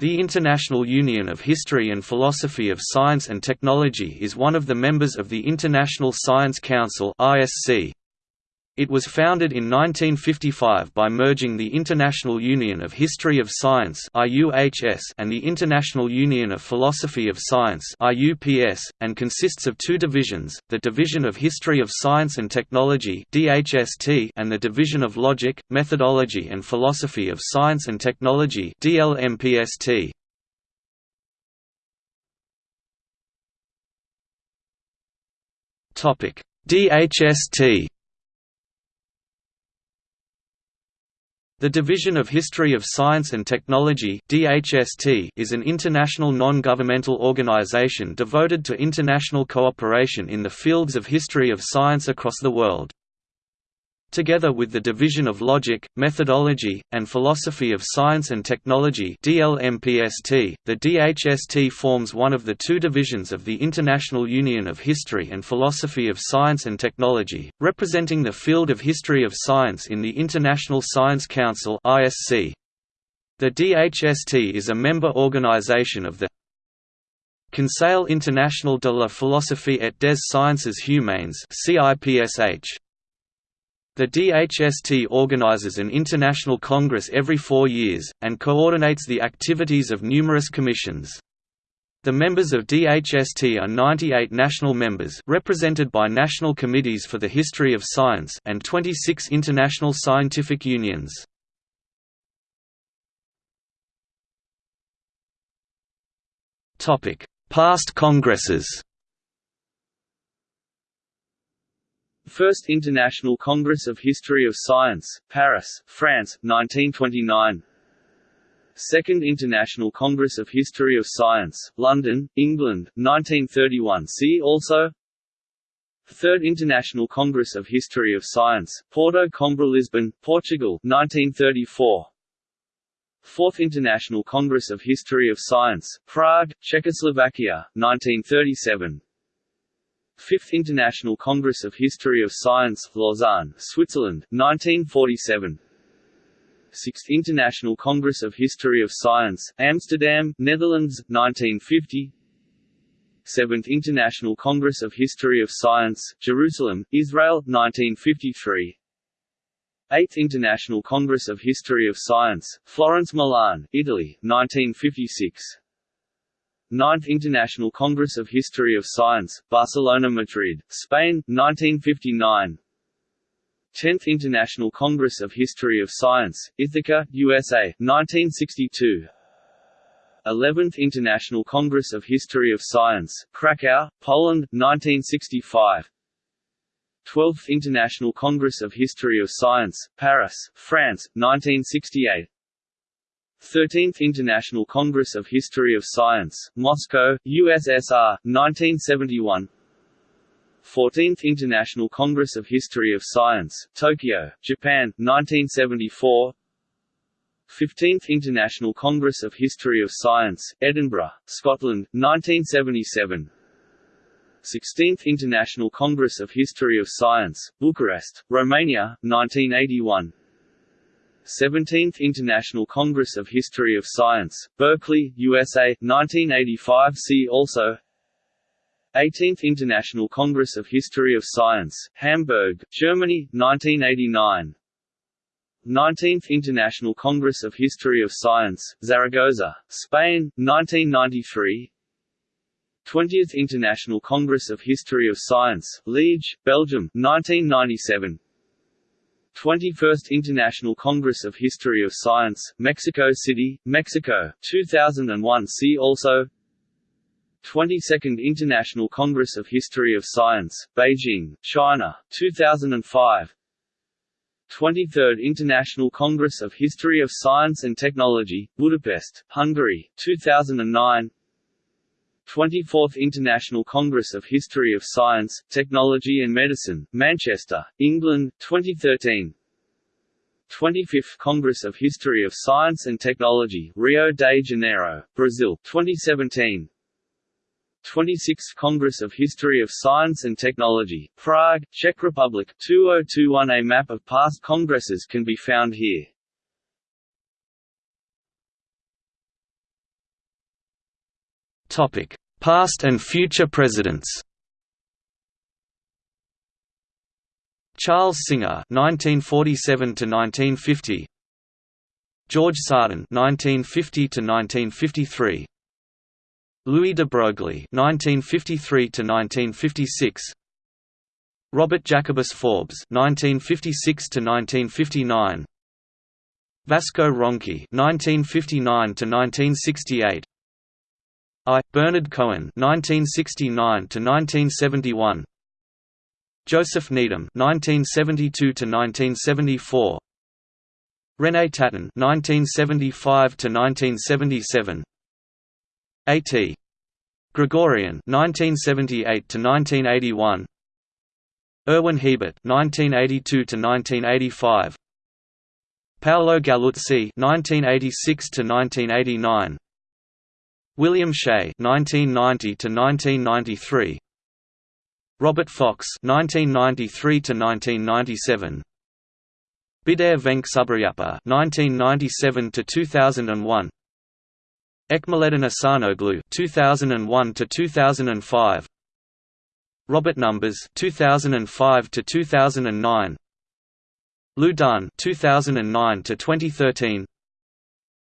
The International Union of History and Philosophy of Science and Technology is one of the members of the International Science Council (ISC). It was founded in 1955 by merging the International Union of History of Science and the International Union of Philosophy of Science and consists of two divisions, the Division of History of Science and Technology and the Division of Logic, Methodology and Philosophy of Science and Technology DHST. The Division of History of Science and Technology is an international non-governmental organization devoted to international cooperation in the fields of history of science across the world. Together with the Division of Logic, Methodology, and Philosophy of Science and Technology DLMPST, the DHST forms one of the two divisions of the International Union of History and Philosophy of Science and Technology, representing the field of history of science in the International Science Council The DHST is a member organization of the Conseil International de la Philosophie et des Sciences Humaines CIPSH. The DHST organizes an international congress every four years, and coordinates the activities of numerous commissions. The members of DHST are 98 national members represented by national committees for the history of science and 26 international scientific unions. Past congresses First International Congress of History of Science, Paris, France, 1929 Second International Congress of History of Science, London, England, 1931 See also. Third International Congress of History of Science, Porto Coimbra Lisbon, Portugal, 1934 Fourth International Congress of History of Science, Prague, Czechoslovakia, 1937 Fifth International Congress of History of Science, Lausanne, Switzerland, 1947 Sixth International Congress of History of Science, Amsterdam, Netherlands, 1950 Seventh International Congress of History of Science, Jerusalem, Israel, 1953 Eighth International Congress of History of Science, Florence Milan, Italy, 1956 Ninth International Congress of History of Science, Barcelona Madrid, Spain, 1959 10th International Congress of History of Science, Ithaca, USA, 1962 11th International Congress of History of Science, Krakow, Poland, 1965 12th International Congress of History of Science, Paris, France, 1968 13th International Congress of History of Science, Moscow, USSR, 1971 14th International Congress of History of Science, Tokyo, Japan, 1974 15th International Congress of History of Science, Edinburgh, Scotland, 1977 16th International Congress of History of Science, Bucharest, Romania, 1981 17th International Congress of History of Science, Berkeley, USA, 1985 See also 18th International Congress of History of Science, Hamburg, Germany, 1989 19th International Congress of History of Science, Zaragoza, Spain, 1993 20th International Congress of History of Science, Liege, Belgium, 1997 21st International Congress of History of Science, Mexico City, Mexico, 2001 See also 22nd International Congress of History of Science, Beijing, China, 2005 23rd International Congress of History of Science and Technology, Budapest, Hungary, 2009 24th International Congress of History of Science, Technology and Medicine, Manchester, England, 2013 25th Congress of History of Science and Technology, Rio de Janeiro, Brazil, 2017 26th Congress of History of Science and Technology, Prague, Czech Republic, 2021 A map of past congresses can be found here. Topic: Past and future presidents. Charles Singer (1947–1950), George Sarton (1950–1953), Louis de Broglie (1953–1956), Robert Jacobus Forbes (1956–1959), Vasco Ronchi (1959–1968). I. Bernard Cohen (1969–1971), Joseph Needham (1972–1974), René Taton (1975–1977), A.T. Grigorian (1978–1981), Erwin Hiebert (1982–1985), Paolo Galluzzi (1986–1989). William Shea (1990–1993), Robert Fox (1993–1997), Bidar Venk Subbarayappa (1997–2001), Ekmeleddin Ihsanoglu (2001–2005), Robert Numbers (2005–2009), Liu Dun (2009–2013).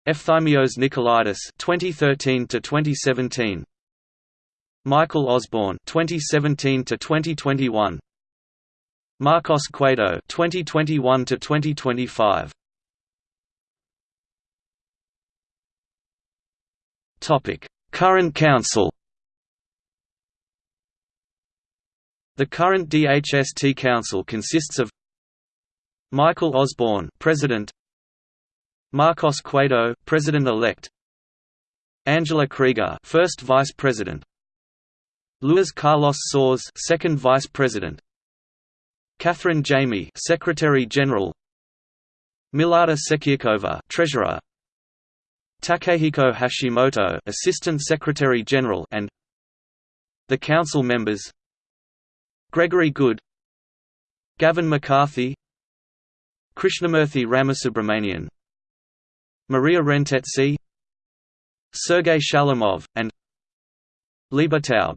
Efthymios Nikolaidis 2013 to 2017 Michael Osborne 2017 to 2021 Marcos Cueto 2021 to 2025 Topic Current Council. The current DHST Council consists of Michael Osborne President Marcos Cueto, President-elect. Angela Krieger, First Vice President. Luis Carlos Soares, Second Vice President. Catherine Jami, Secretary General. Milada Sekiakova, Treasurer. Takehiko Hashimoto, Assistant Secretary General and The Council members Gregory Good Gavin McCarthy Krishnamurthy Ramasubramanian Maria Rentetzi Sergei Shalamov, and Liba Taub.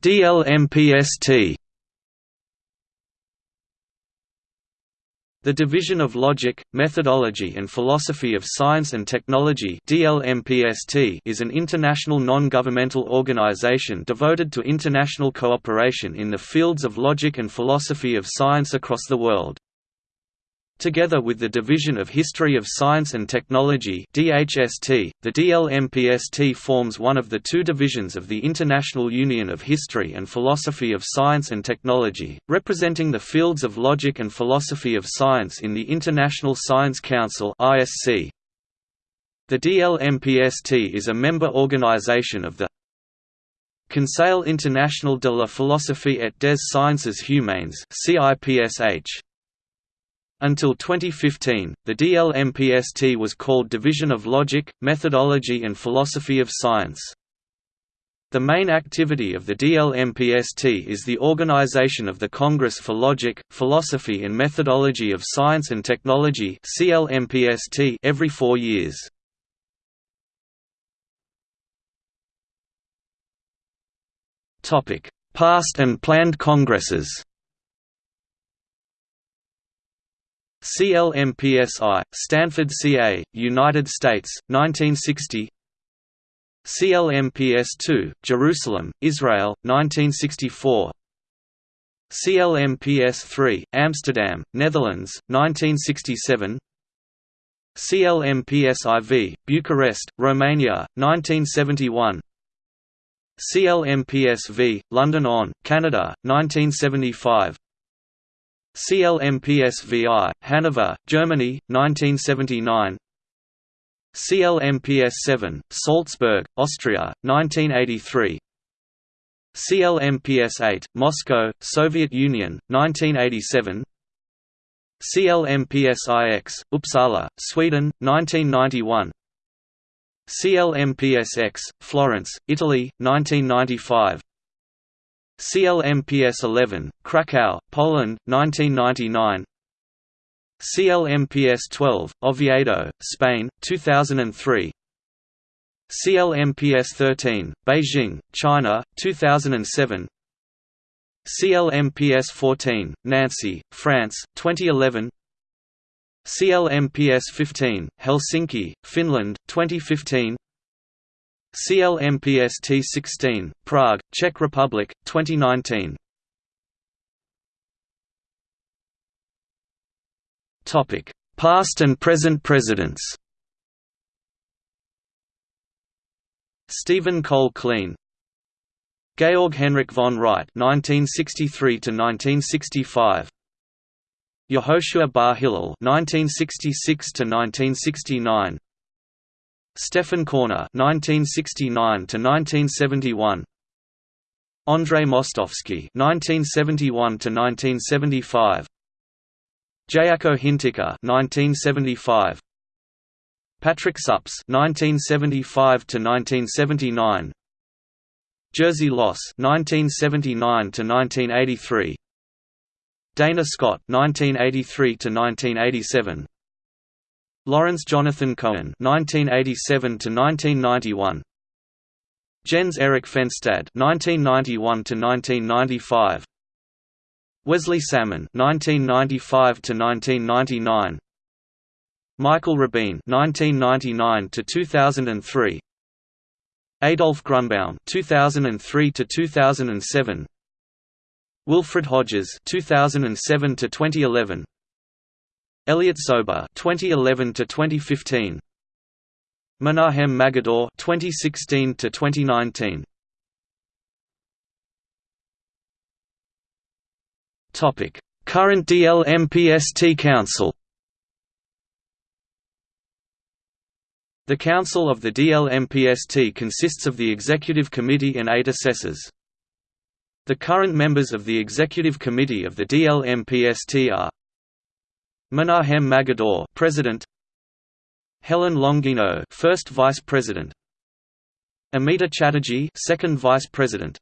DLMPST The Division of Logic, Methodology and Philosophy of Science and Technology is an international non-governmental organization devoted to international cooperation in the fields of logic and philosophy of science across the world. Together with the Division of History of Science and Technology DHST, the DLMPST forms one of the two divisions of the International Union of History and Philosophy of Science and Technology, representing the fields of logic and philosophy of science in the International Science Council The DLMPST is a member organization of the Conseil International de la Philosophie et des Sciences Humaines CIPSH until 2015, the DLMPST was called Division of Logic, Methodology and Philosophy of Science. The main activity of the DLMPST is the organization of the Congress for Logic, Philosophy and Methodology of Science and Technology every four years. Past and planned congresses CLMPSI, Stanford CA, United States, 1960 CLMPS2, Jerusalem, Israel, 1964 CLMPS3, Amsterdam, Netherlands, 1967 CLMPSIV, Bucharest, Romania, 1971 CLMPSV, London On, Canada, 1975 CLMPSVI, Hanover, Germany, 1979 CLMPS-7, Salzburg, Austria, 1983 CLMPS-8, Moscow, Soviet Union, 1987 CLMPS-IX, Uppsala, Sweden, 1991 CLMPS-X, Florence, Italy, 1995 CLMPS 11, Krakow, Poland, 1999 CLMPS 12, Oviedo, Spain, 2003 CLMPS 13, Beijing, China, 2007 CLMPS 14, Nancy, France, 2011 CLMPS 15, Helsinki, Finland, 2015 CLMPS T16, Prague, Czech Republic, 2019 Topic: Past and present presidents. Stephen Cole Kleene, Georg Henrik von Wright (1963–1965), Yehoshua Bar Hillel (1966–1969), Stephan Korner (1969–1971), Andrei Mostowski (1971–1975). Jaakko Hintikka 1975 Patrick Suppes 1975 to 1979 Jerzy Los 1979 to 1983 Dana Scott 1983 to 1987 Lawrence Jonathan Cohen 1987 to 1991 Jens Erik Fenstad 1991 to 1995 Wesley Salmon (1995–1999), Michael Rabin (1999–2003), Adolf Grunbaum (2003–2007), Wilfrid Hodges (2007–2011), Elliot Sober 2011 to 2015 Menahem Magidor 2016 to 2019 Topic: Current DLMPST Council. The Council of the DLMPST consists of the Executive Committee and eight assessors. The current members of the Executive Committee of the DLMPST are Menahem Magidor, President; Helen Longino, First Vice President; Amita Chatterjee, Second Vice President;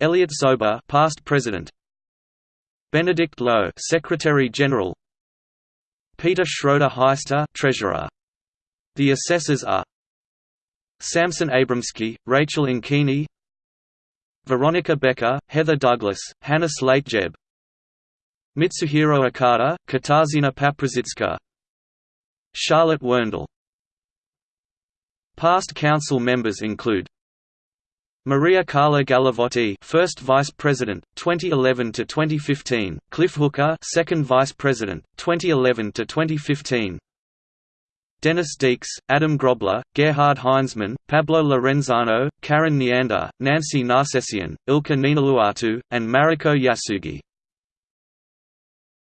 Elliot Sober, Past President; Benedict Lowe, Secretary General. Peter Schroeder Heister, Treasurer. The assessors are Samson Abramsky, Rachel Inkini, Veronica Becker, Heather Douglas, Hannah Slate-Jeb, Mitsuhiro Okada, Katarzyna Paprzycka, Charlotte Werndl. Past council members include Maria Carla Galavotti, first Vice President, 2011 to 2015; Cliff Hooker, second Vice President, 2011 to 2015. Dennis Dieks, Adam Grobler, Gerhard Heinzmann, Pablo Lorenzano, Karen Neander, Nancy Nersessian, Ilkka Niiniluoto, and Mariko Yasugi.